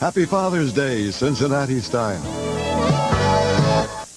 Happy Father's Day, Cincinnati style.